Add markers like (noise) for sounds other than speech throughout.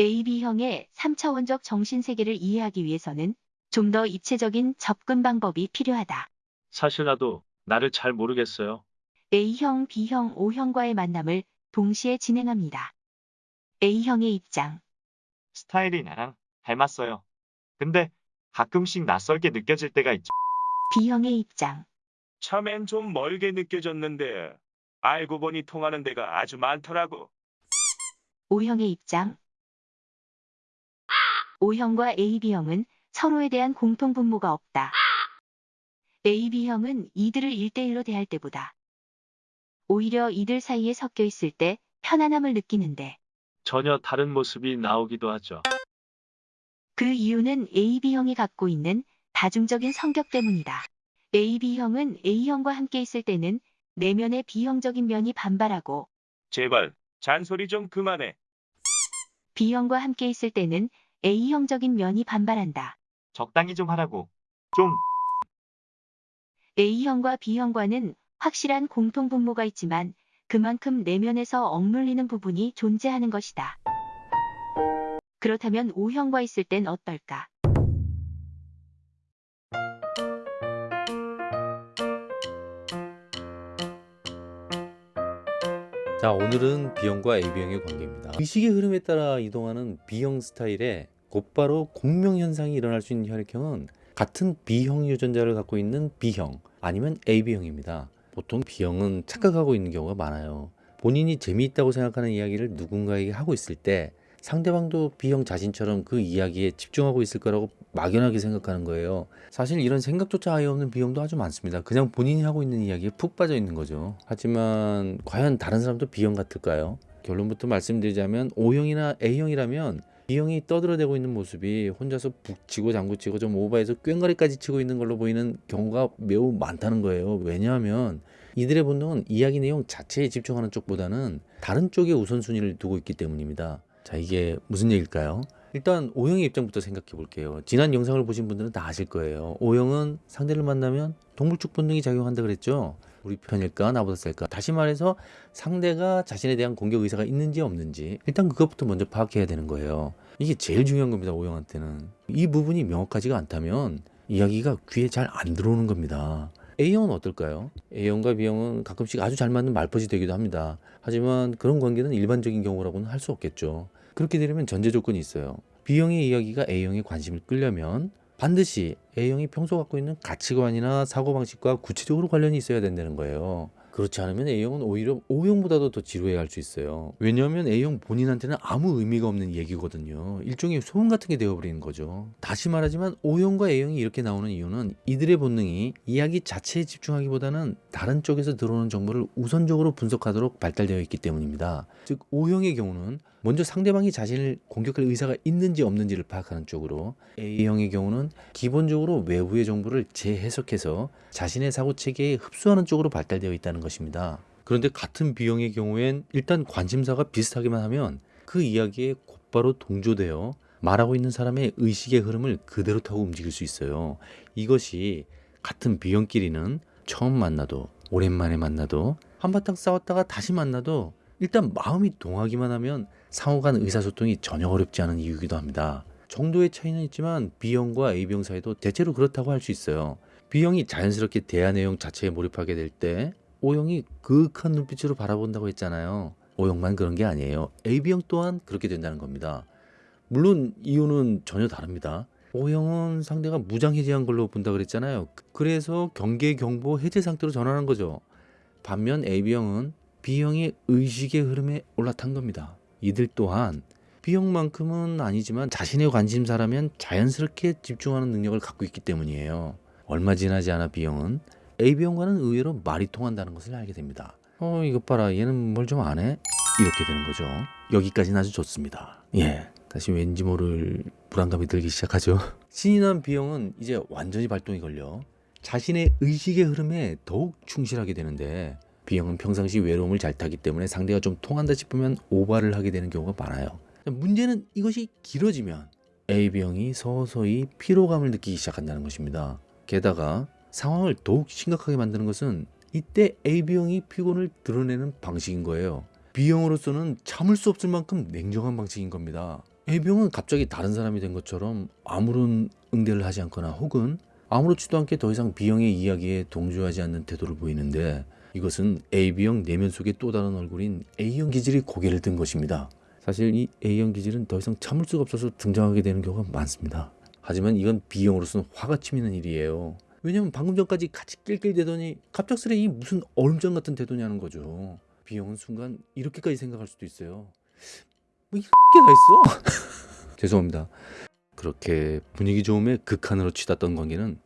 AB형의 3차원적 정신세계를 이해하기 위해서는 좀 더 입체적인 접근 방법이 필요하다. 사실 나도 나를 잘 모르겠어요. A형, B형, O형과의 만남을 동시에 진행합니다. A형의 입장. 스타일이 나랑 닮았어요. 근데 가끔씩 낯설게 느껴질 때가 있죠. B형의 입장. 처음엔 좀 멀게 느껴졌는데 알고 보니 통하는 데가 아주 많더라고. O형의 입장. O형과 AB형은 서로에 대한 공통 분모가 없다. AB형은 이들을 1대1로 대할 때보다 오히려 이들 사이에 섞여 있을 때 편안함을 느끼는데 전혀 다른 모습이 나오기도 하죠. 그 이유는 AB형이 갖고 있는 다중적인 성격 때문이다. AB형은 A형과 함께 있을 때는 내면의 B형적인 면이 반발하고 제발 잔소리 좀 그만해. B형과 함께 있을 때는 A형적인 면이 반발한다. 적당히 좀 하라고. 좀 A형과 B형과는 확실한 공통 분모가 있지만 그만큼 내면에서 억눌리는 부분이 존재하는 것이다. 그렇다면 O형과 있을 땐 어떨까? 자 오늘은 B형과 AB형의 관계입니다. 의식의 흐름에 따라 이동하는 B형 스타일에 곧바로 공명현상이 일어날 수 있는 혈액형은 같은 B형 유전자를 갖고 있는 B형 아니면 AB형입니다. 보통 B형은 착각하고 있는 경우가 많아요. 본인이 재미있다고 생각하는 이야기를 누군가에게 하고 있을 때 상대방도 B형 자신처럼 그 이야기에 집중하고 있을 거라고 막연하게 생각하는 거예요. 사실 이런 생각조차 아예 없는 B형도 아주 많습니다. 그냥 본인이 하고 있는 이야기에 푹 빠져 있는 거죠. 하지만 과연 다른 사람도 B형 같을까요? 결론부터 말씀드리자면 O형이나 A형이라면 B형이 떠들어대고 있는 모습이 혼자서 북치고 장구치고 좀 오버해서 꽹과리까지 치고 있는 걸로 보이는 경우가 매우 많다는 거예요. 왜냐하면 이들의 본능은 이야기 내용 자체에 집중하는 쪽보다는 다른 쪽에 우선순위를 두고 있기 때문입니다. 자 이게 무슨 얘기일까요? 일단 O형의 입장부터 생각해 볼게요. 지난 영상을 보신 분들은 다 아실 거예요. O형은 상대를 만나면 동물적 본능이 작용한다 그랬죠. 우리 편일까 나보다 셀까 다시 말해서 상대가 자신에 대한 공격 의사가 있는지 없는지 일단 그것부터 먼저 파악해야 되는 거예요. 이게 제일 중요한 겁니다. O형한테는 이 부분이 명확하지가 않다면 이야기가 귀에 잘 안 들어오는 겁니다. A형은 어떨까요? A형과 B형은 가끔씩 아주 잘 맞는 말벗이 되기도 합니다. 하지만 그런 관계는 일반적인 경우라고는 할 수 없겠죠. 그렇게 되려면 전제 조건이 있어요. B형의 이야기가 A형의 관심을 끌려면 반드시 A형이 평소 갖고 있는 가치관이나 사고방식과 구체적으로 관련이 있어야 된다는 거예요. 그렇지 않으면 A형은 오히려 O형보다도 더 지루해 할 수 있어요. 왜냐하면 A형 본인한테는 아무 의미가 없는 얘기거든요. 일종의 소음 같은 게 되어버리는 거죠. 다시 말하지만 O형과 A형이 이렇게 나오는 이유는 이들의 본능이 이야기 자체에 집중하기보다는 다른 쪽에서 들어오는 정보를 우선적으로 분석하도록 발달되어 있기 때문입니다. 즉 O형의 경우는 먼저 상대방이 자신을 공격할 의사가 있는지 없는지를 파악하는 쪽으로 A형의 경우는 기본적으로 외부의 정보를 재해석해서 자신의 사고체계에 흡수하는 쪽으로 발달되어 있다는 것입니다. 그런데 같은 B형의 경우엔 일단 관심사가 비슷하기만 하면 그 이야기에 곧바로 동조되어 말하고 있는 사람의 의식의 흐름을 그대로 타고 움직일 수 있어요. 이것이 같은 B형끼리는 처음 만나도 오랜만에 만나도 한바탕 싸웠다가 다시 만나도 일단 마음이 동하기만 하면 상호 간 의사소통이 전혀 어렵지 않은 이유이기도 합니다. 정도의 차이는 있지만 B형과 A형 사이도 대체로 그렇다고 할 수 있어요. B형이 자연스럽게 대화 내용 자체에 몰입하게 될 때 O형이 그윽한 눈빛으로 바라본다고 했잖아요. O형만 그런 게 아니에요. AB형 또한 그렇게 된다는 겁니다. 물론 이유는 전혀 다릅니다. O형은 상대가 무장해제한 걸로 본다 그랬잖아요. 그래서 경계 경보 해제 상태로 전환한 거죠. 반면 AB형은 B형의 의식의 흐름에 올라탄 겁니다. 이들 또한 B형만큼은 아니지만 자신의 관심사라면 자연스럽게 집중하는 능력을 갖고 있기 때문이에요. 얼마 지나지 않아 B형은 AB형과는 의외로 말이 통한다는 것을 알게 됩니다. 어 이것 봐라 얘는 뭘좀 아네? 이렇게 되는 거죠. 여기까지는 아주 좋습니다. 예. 다시 왠지 모를 불안감이 들기 시작하죠. (laughs) 신이 난 B형은 이제 완전히 발동이 걸려 자신의 의식의 흐름에 더욱 충실하게 되는데 B형은 평상시 외로움을 잘 타기 때문에 상대가 좀 통한다 싶으면 오바를 하게 되는 경우가 많아요. 문제는 이것이 길어지면 AB형이 서서히 피로감을 느끼기 시작한다는 것입니다. 게다가 상황을 더욱 심각하게 만드는 것은 이때 AB형이 피곤을 드러내는 방식인 거예요. B형으로서는 참을 수 없을 만큼 냉정한 방식인 겁니다. A병은 갑자기 다른 사람이 된 것처럼 아무런 응대를 하지 않거나 혹은 아무렇지도 않게 더 이상 B형의 이야기에 동조하지 않는 태도를 보이는데 이것은 AB형 내면 속의 또 다른 얼굴인 A형 기질이 고개를 든 것입니다. 사실 이 A형 기질은 더 이상 참을 수가 없어서 등장하게 되는 경우가 많습니다. 하지만 이건 B형으로서는 화가 치미는 일이에요. 왜냐면 방금 전까지 같이 낄낄대더니 갑작스레 이 무슨 얼음장 같은 태도냐는 거죠. B형은 순간 이렇게까지 생각할 수도 있어요. 뭐 이렇게 다 있어? (laughs) 죄송합니다. 그렇게 분위기 좋음에 극한으로 치닫던 관계는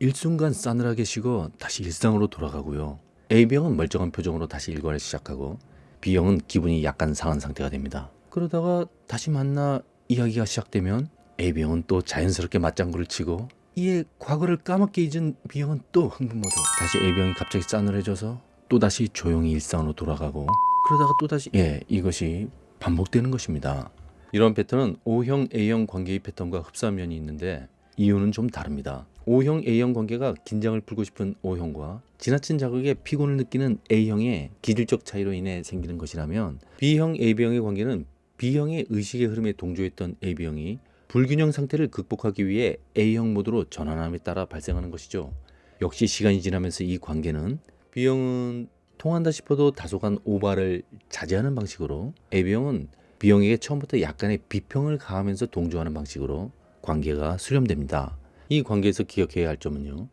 일순간 싸늘하게 식어 다시 일상으로 돌아가고요. A병은 멀쩡한 표정으로 다시 일과를 시작하고 B형은 기분이 약간 상한 상태가 됩니다. 그러다가 다시 만나 이야기가 시작되면 A병은 또 자연스럽게 맞장구를 치고 이에 과거를 까맣게 잊은 B형은 또 흥분 모드. 다시 A병이 갑자기 싸늘해져서 또 다시 조용히 일상으로 돌아가고 그러다가 또 다시 예 이것이 반복되는 것입니다. 이런 패턴은 O형 A형 관계의 패턴과 흡사한 면이 있는데 이유는 좀 다릅니다. O형 A형 관계가 긴장을 풀고 싶은 O형과 지나친 자극에 피곤을 느끼는 A형의 기질적 차이로 인해 생기는 것이라면 B형 AB형의 관계는 B형의 의식의 흐름에 동조했던 AB형이 불균형 상태를 극복하기 위해 A형 모드로 전환함에 따라 발생하는 것이죠. 역시 시간이 지나면서 이 관계는 B형은 통한다 싶어도 다소간 오바를 자제하는 방식으로 AB형은 B형에게 처음부터 약간의 비평을 가하면서 동조하는 방식으로 관계가 수렴됩니다. 이 관계에서 기억해야 할 점은요.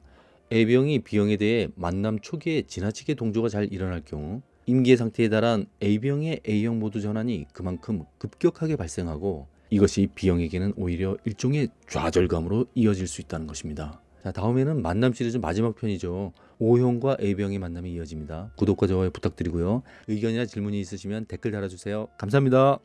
A병이 B형에 대해 만남 초기에 지나치게 동조가 잘 일어날 경우 임계 상태에 달한 A병의 A형 모드 전환이 그만큼 급격하게 발생하고 이것이 B형에게는 오히려 일종의 좌절감으로 이어질 수 있다는 것입니다. 자, 다음에는 만남 시리즈 마지막 편이죠. O형과 A병의 만남이 이어집니다. 구독과 좋아요 부탁드리고요. 의견이나 질문이 있으시면 댓글 달아주세요. 감사합니다.